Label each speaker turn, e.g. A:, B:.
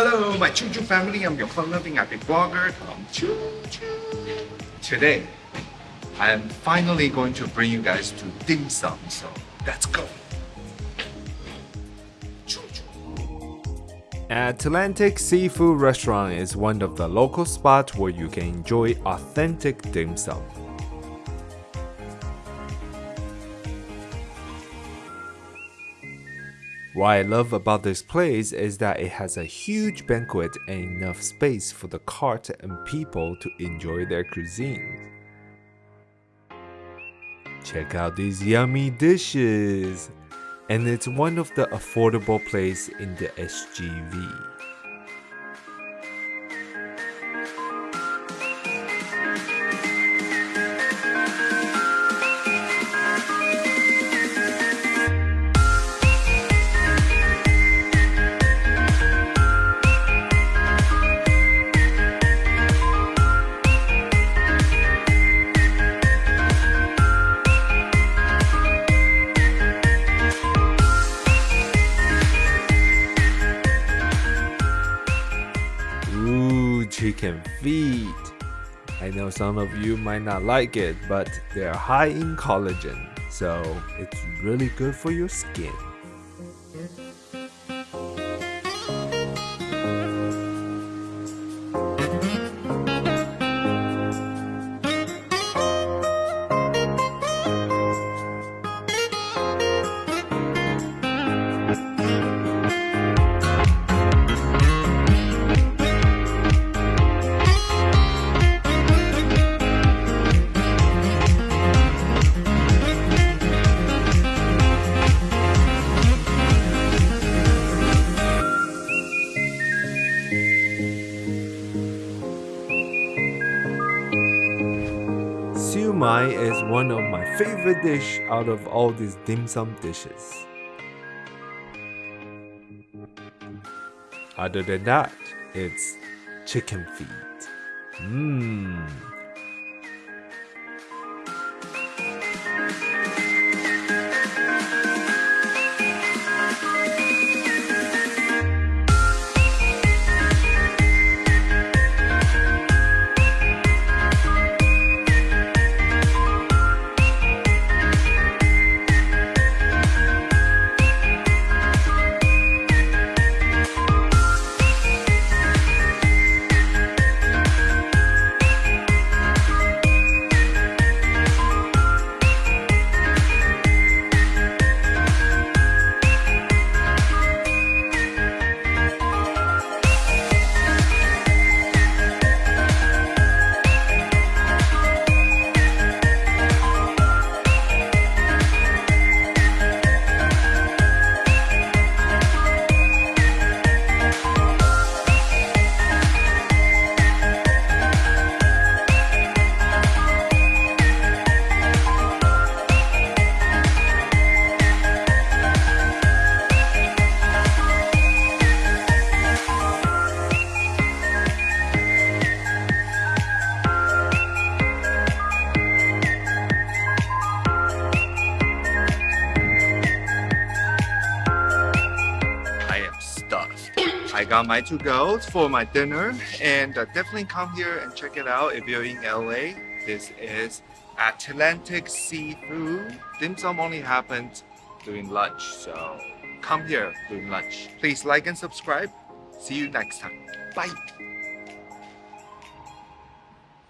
A: Hello, my Choo Choo family. I'm your fun-loving epic blogger, Tom Choo Choo. Today, I am finally going to bring you guys to dim sum. So let's go. Choo.
B: Atlantic Seafood Restaurant is one of the local spots where you can enjoy authentic dim sum. What I love about this place is that it has a huge banquet and enough space for the cart and people to enjoy their cuisine. Check out these yummy dishes! And it's one of the affordable place in the SGV. Chicken feet. I know some of you might not like it, but they're high in collagen, so it's really good for your skin. Siu mai is one of my favorite dish out of all these dim sum dishes. Other than that, it's chicken feet. Mmm.
A: I got my two girls for my dinner and uh, definitely come here and check it out if you're in LA. This is Atlantic Seafood. Dim sum only happens during lunch, so come here during lunch. Please like and subscribe. See you next time. Bye.